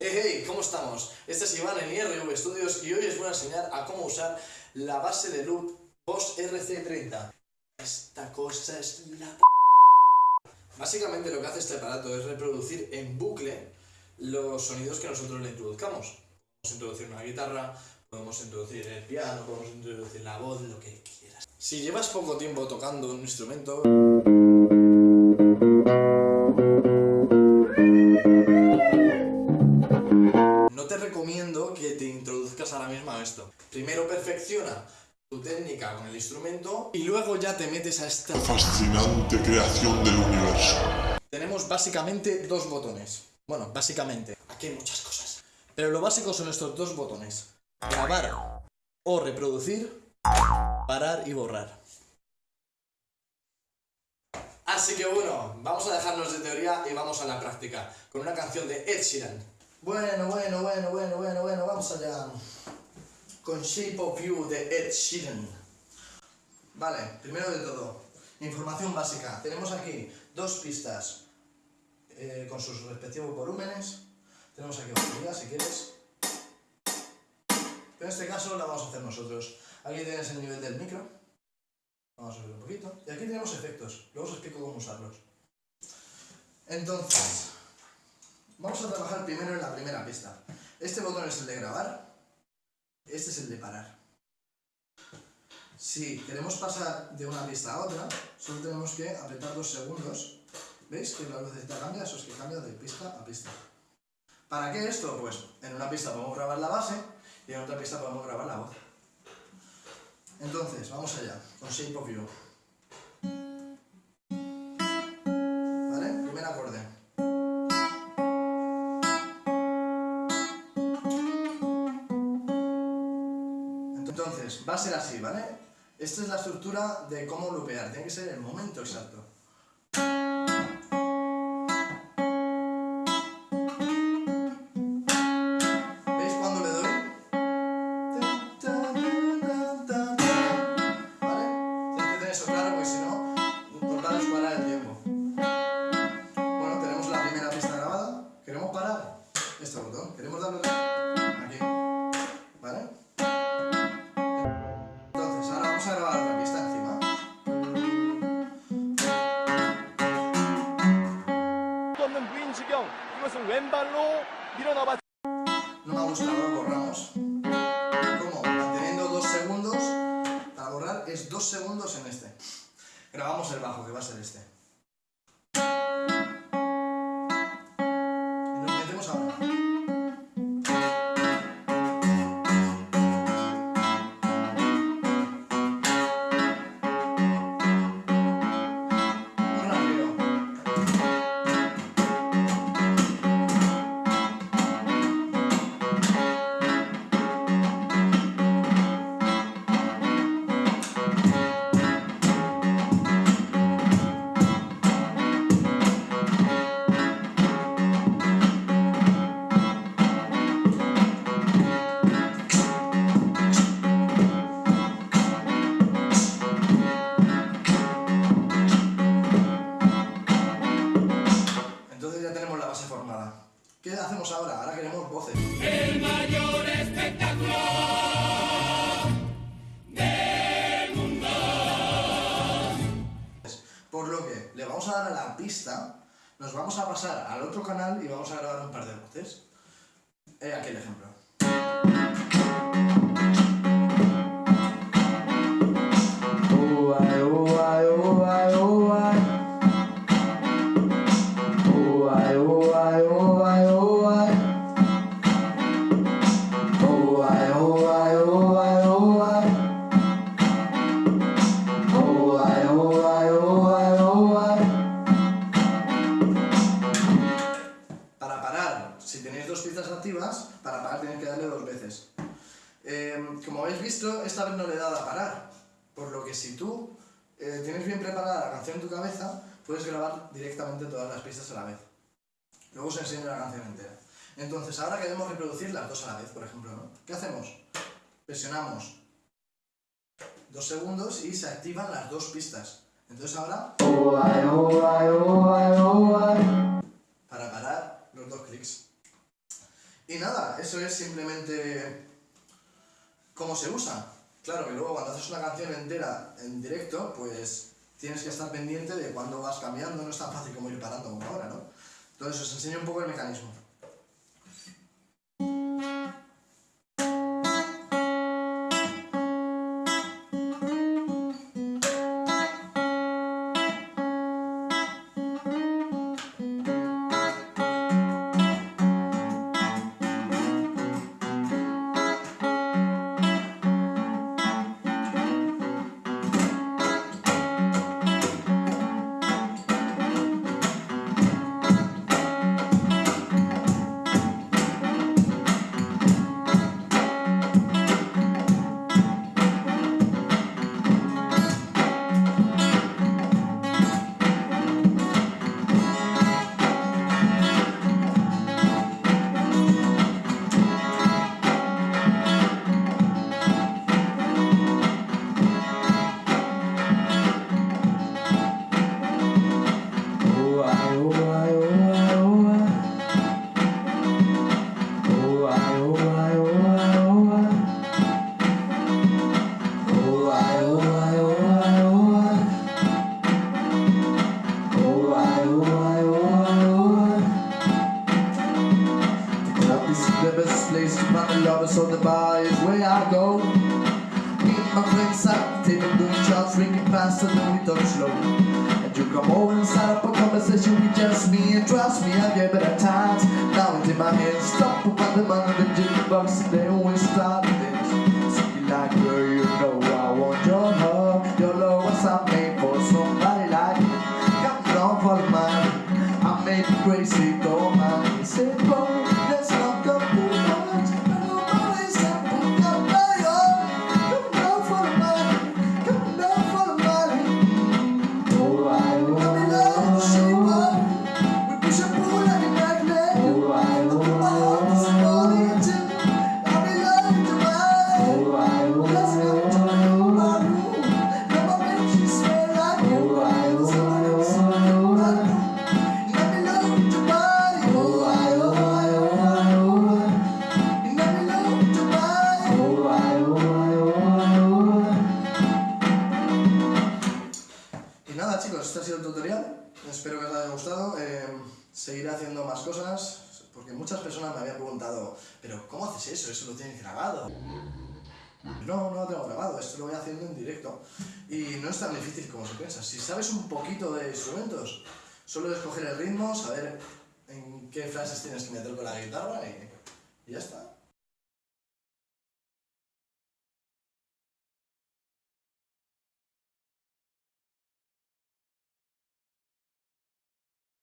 Hey, hey, ¿cómo estamos? Este es Iván en IRV Studios y hoy os voy a enseñar a cómo usar la base de loop Boss RC30. Esta cosa es la p... Básicamente lo que hace este aparato es reproducir en bucle los sonidos que nosotros le introduzcamos. Podemos introducir una guitarra, podemos introducir el piano, podemos introducir la voz, lo que quieras. Si llevas poco tiempo tocando un instrumento... perfecciona tu técnica con el instrumento y luego ya te metes a esta fascinante creación del universo. Tenemos básicamente dos botones. Bueno, básicamente. Aquí hay muchas cosas. Pero lo básico son estos dos botones. Grabar o reproducir, parar y borrar. Así que bueno, vamos a dejarnos de teoría y vamos a la práctica. Con una canción de Ed Sheeran. Bueno, bueno, bueno, bueno, bueno, bueno, vamos allá. Con Shape of You de Ed Sheeran. Vale, primero de todo, información básica. Tenemos aquí dos pistas eh, con sus respectivos volúmenes. Tenemos aquí batería, si quieres. Pero en este caso la vamos a hacer nosotros. Aquí tienes el nivel del micro. Vamos a subir un poquito. Y aquí tenemos efectos. Luego os explico cómo usarlos. Entonces, vamos a trabajar primero en la primera pista. Este botón es el de grabar. Este es el de parar. Si queremos pasar de una pista a otra, solo tenemos que apretar dos segundos. ¿Veis que la lucecita cambia? Eso es que cambia de pista a pista. ¿Para qué esto? Pues en una pista podemos grabar la base y en otra pista podemos grabar la voz. Entonces, vamos allá, con Shape of You. Entonces, va a ser así, ¿vale? Esta es la estructura de cómo lupear, tiene que ser el momento exacto. Grabamos el bajo, que va a ser este. Pista, nos vamos a pasar al otro canal y vamos a grabar un par de voces. He aquí el ejemplo. Por lo que si tú eh, tienes bien preparada la canción en tu cabeza, puedes grabar directamente todas las pistas a la vez. Luego os enseño la canción entera. Entonces, ahora queremos reproducir las dos a la vez, por ejemplo, ¿no? ¿Qué hacemos? Presionamos dos segundos y se activan las dos pistas. Entonces ahora, para parar, los dos clics. Y nada, eso es simplemente cómo se usa. Claro que luego cuando haces una canción entera en directo, pues tienes que estar pendiente de cuándo vas cambiando, no es tan fácil como ir parando como ahora, ¿no? Entonces os enseño un poco el mecanismo. Over and start up a conversation with just me and trust me, I gave it a chance. Now it's in my head, stop about the money, the jukebox, and os haya gustado, eh, seguiré haciendo más cosas, porque muchas personas me habían preguntado, pero ¿cómo haces eso? ¿Eso lo tienes grabado? No, no lo tengo grabado, esto lo voy haciendo en directo. Y no es tan difícil como se piensa, si sabes un poquito de instrumentos, solo es coger el ritmo, saber en qué frases tienes que meter con la guitarra y, y ya está.